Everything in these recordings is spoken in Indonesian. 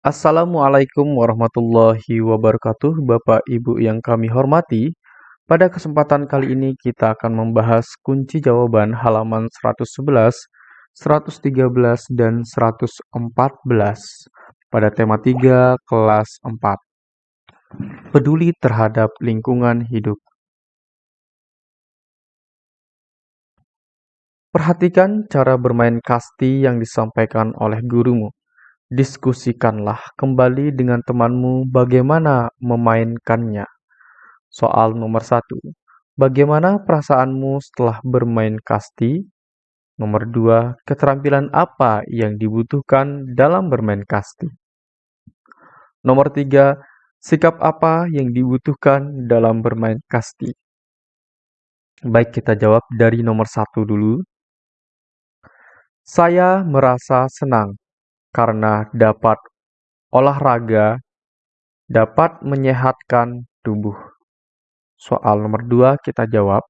Assalamualaikum warahmatullahi wabarakatuh, Bapak Ibu yang kami hormati. Pada kesempatan kali ini kita akan membahas kunci jawaban halaman 111, 113, dan 114 pada tema 3 kelas 4. Peduli terhadap lingkungan hidup. Perhatikan cara bermain kasti yang disampaikan oleh gurumu. Diskusikanlah kembali dengan temanmu bagaimana memainkannya. Soal nomor satu. Bagaimana perasaanmu setelah bermain kasti? Nomor dua, keterampilan apa yang dibutuhkan dalam bermain kasti? Nomor tiga, sikap apa yang dibutuhkan dalam bermain kasti? Baik, kita jawab dari nomor satu dulu. Saya merasa senang karena dapat olahraga dapat menyehatkan tubuh. Soal nomor dua kita jawab.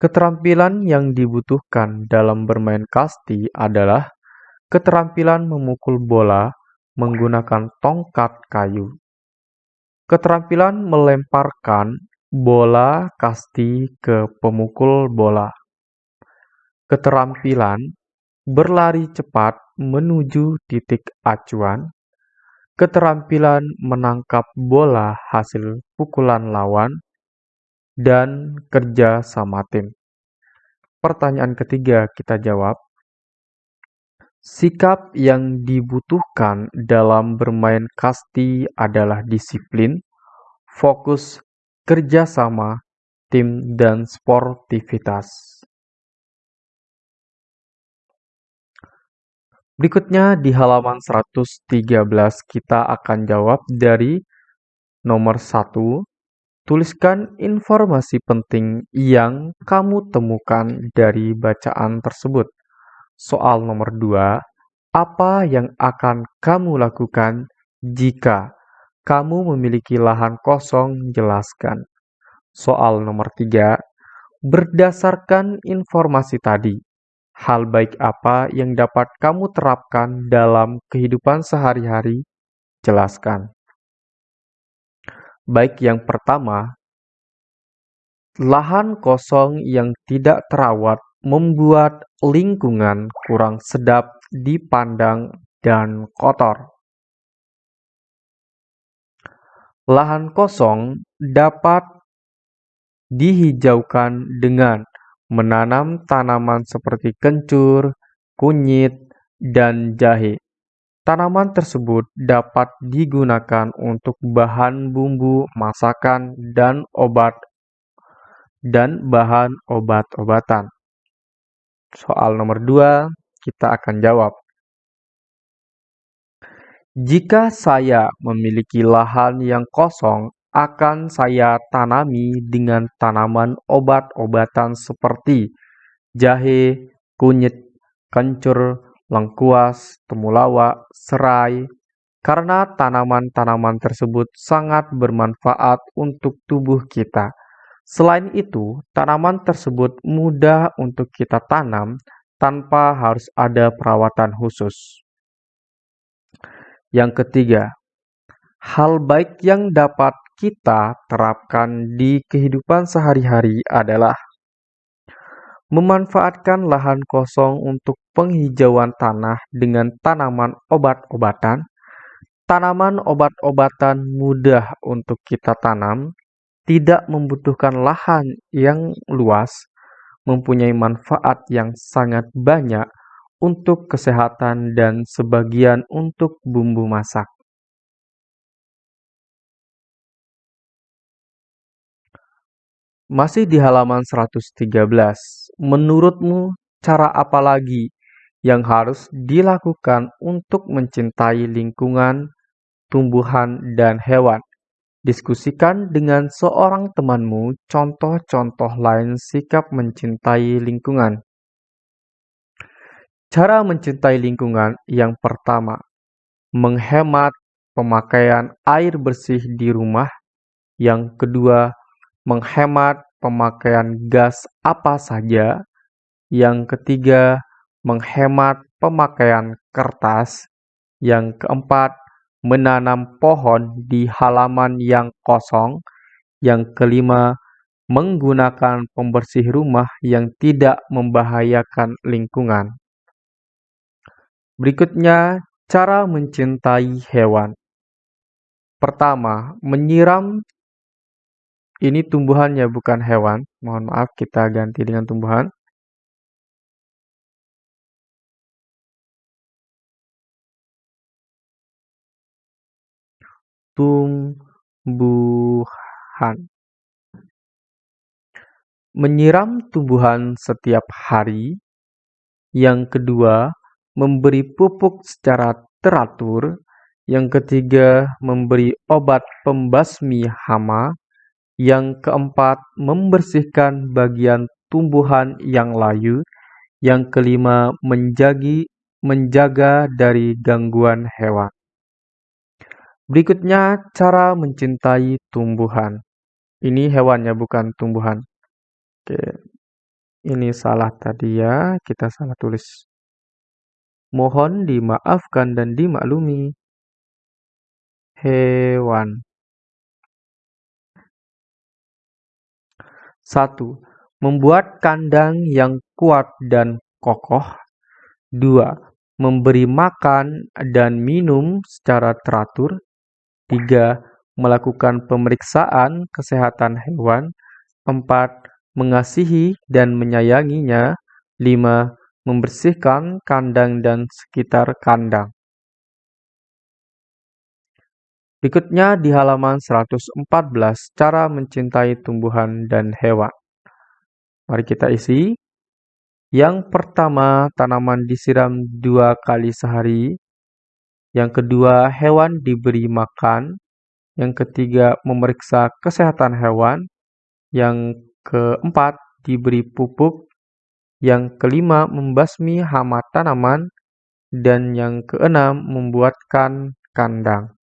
Keterampilan yang dibutuhkan dalam bermain kasti adalah keterampilan memukul bola menggunakan tongkat kayu. Keterampilan melemparkan bola kasti ke pemukul bola. Keterampilan berlari cepat menuju titik acuan, keterampilan menangkap bola hasil pukulan lawan, dan kerja sama tim. Pertanyaan ketiga kita jawab. Sikap yang dibutuhkan dalam bermain kasti adalah disiplin, fokus, kerjasama, tim, dan sportivitas. Berikutnya di halaman 113 kita akan jawab dari nomor 1. Tuliskan informasi penting yang kamu temukan dari bacaan tersebut. Soal nomor 2. Apa yang akan kamu lakukan jika kamu memiliki lahan kosong? Jelaskan. Soal nomor 3. Berdasarkan informasi tadi, Hal baik apa yang dapat kamu terapkan dalam kehidupan sehari-hari? Jelaskan. Baik yang pertama, lahan kosong yang tidak terawat membuat lingkungan kurang sedap dipandang dan kotor. Lahan kosong dapat dihijaukan dengan menanam tanaman seperti kencur, kunyit, dan jahe. Tanaman tersebut dapat digunakan untuk bahan bumbu masakan dan obat dan bahan obat-obatan. Soal nomor 2 kita akan jawab. Jika saya memiliki lahan yang kosong akan saya tanami dengan tanaman obat-obatan seperti jahe, kunyit, kencur, lengkuas, temulawak, serai, karena tanaman-tanaman tersebut sangat bermanfaat untuk tubuh kita. Selain itu, tanaman tersebut mudah untuk kita tanam tanpa harus ada perawatan khusus. Yang ketiga, hal baik yang dapat kita terapkan di kehidupan sehari-hari adalah memanfaatkan lahan kosong untuk penghijauan tanah dengan tanaman obat-obatan. Tanaman obat-obatan mudah untuk kita tanam, tidak membutuhkan lahan yang luas, mempunyai manfaat yang sangat banyak untuk kesehatan dan sebagian untuk bumbu masak. Masih di halaman 113. Menurutmu, cara apa lagi yang harus dilakukan untuk mencintai lingkungan, tumbuhan, dan hewan? Diskusikan dengan seorang temanmu contoh-contoh lain sikap mencintai lingkungan. Cara mencintai lingkungan yang pertama, menghemat pemakaian air bersih di rumah. Yang kedua, menghemat pemakaian gas apa saja. Yang ketiga, menghemat pemakaian kertas. Yang keempat, menanam pohon di halaman yang kosong. Yang kelima, menggunakan pembersih rumah yang tidak membahayakan lingkungan. Berikutnya, cara mencintai hewan. Pertama, menyiram ini tumbuhannya bukan hewan. Mohon maaf, kita ganti dengan tumbuhan. Tumbuhan. Menyiram tumbuhan setiap hari. Yang kedua, memberi pupuk secara teratur. Yang ketiga, memberi obat pembasmi hama. Yang keempat, membersihkan bagian tumbuhan yang layu. Yang kelima, menjagi, menjaga dari gangguan hewan. Berikutnya, cara mencintai tumbuhan. Ini hewannya, bukan tumbuhan. Oke, ini salah tadi ya, kita salah tulis. Mohon dimaafkan dan dimaklumi. Hewan. Satu, membuat kandang yang kuat dan kokoh. Dua, memberi makan dan minum secara teratur. Tiga, melakukan pemeriksaan kesehatan hewan. Empat, mengasihi dan menyayanginya. Lima, membersihkan kandang dan sekitar kandang. Berikutnya di halaman 114, cara mencintai tumbuhan dan hewan. Mari kita isi. Yang pertama, tanaman disiram dua kali sehari. Yang kedua, hewan diberi makan. Yang ketiga, memeriksa kesehatan hewan. Yang keempat, diberi pupuk yang kelima, membasmi hama tanaman. Dan yang keenam, membuatkan kandang.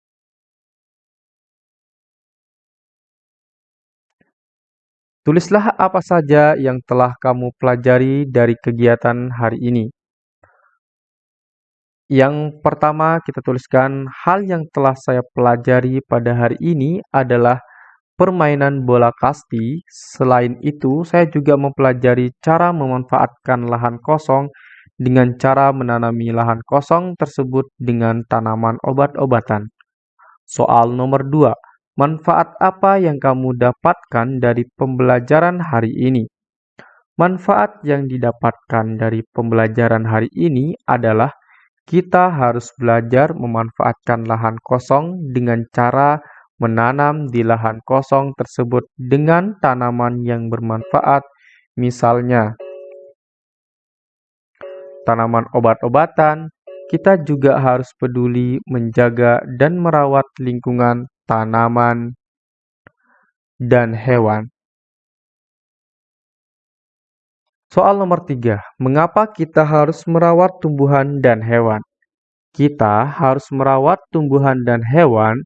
Tulislah apa saja yang telah kamu pelajari dari kegiatan hari ini. Yang pertama, kita tuliskan hal yang telah saya pelajari pada hari ini adalah permainan bola kasti. Selain itu, saya juga mempelajari cara memanfaatkan lahan kosong dengan cara menanami lahan kosong tersebut dengan tanaman obat-obatan. Soal nomor 2. Manfaat apa yang kamu dapatkan dari pembelajaran hari ini? Manfaat yang didapatkan dari pembelajaran hari ini adalah kita harus belajar memanfaatkan lahan kosong dengan cara menanam di lahan kosong tersebut dengan tanaman yang bermanfaat, misalnya tanaman obat-obatan, kita juga harus peduli menjaga dan merawat lingkungan, tanaman, dan hewan. Soal nomor tiga, mengapa kita harus merawat tumbuhan dan hewan? Kita harus merawat tumbuhan dan hewan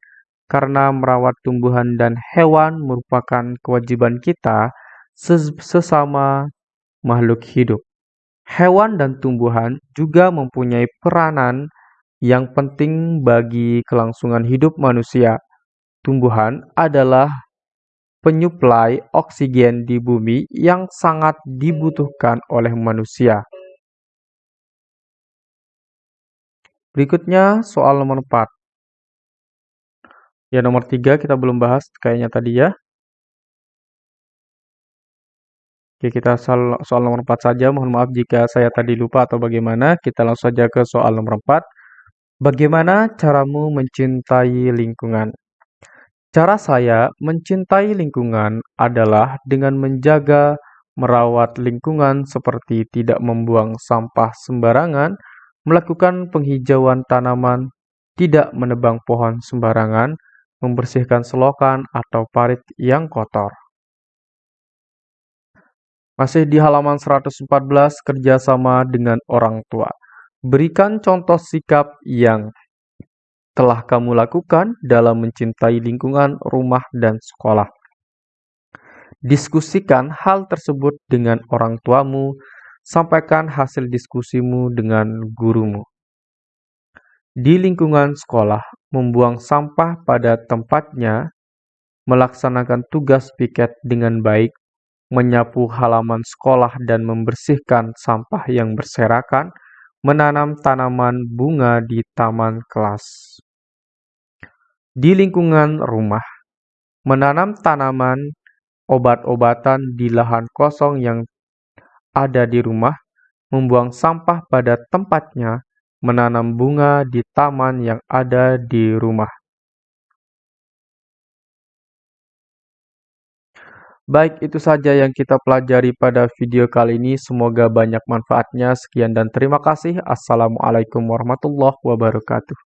karena merawat tumbuhan dan hewan merupakan kewajiban kita sesama makhluk hidup. Hewan dan tumbuhan juga mempunyai peranan yang penting bagi kelangsungan hidup manusia. Tumbuhan adalah penyuplai oksigen di bumi yang sangat dibutuhkan oleh manusia. Berikutnya soal nomor 4. Ya nomor tiga kita belum bahas kayaknya tadi ya. Oke kita soal, soal nomor 4 saja. Mohon maaf jika saya tadi lupa atau bagaimana. Kita langsung saja ke soal nomor 4. Bagaimana caramu mencintai lingkungan? Cara saya mencintai lingkungan adalah dengan menjaga merawat lingkungan seperti tidak membuang sampah sembarangan, melakukan penghijauan tanaman, tidak menebang pohon sembarangan, membersihkan selokan atau parit yang kotor. Masih di halaman 114 kerjasama dengan orang tua. Berikan contoh sikap yang telah kamu lakukan dalam mencintai lingkungan rumah dan sekolah. Diskusikan hal tersebut dengan orang tuamu, sampaikan hasil diskusimu dengan gurumu. di lingkungan sekolah, membuang sampah pada tempatnya, melaksanakan tugas piket dengan baik, menyapu halaman sekolah dan membersihkan sampah yang berserakan, menanam tanaman bunga di taman kelas. Di lingkungan rumah, menanam tanaman obat-obatan di lahan kosong yang ada di rumah, membuang sampah pada tempatnya, menanam bunga di taman yang ada di rumah. Baik, itu saja yang kita pelajari pada video kali ini. Semoga banyak manfaatnya. Sekian dan terima kasih. Assalamualaikum warahmatullahi wabarakatuh.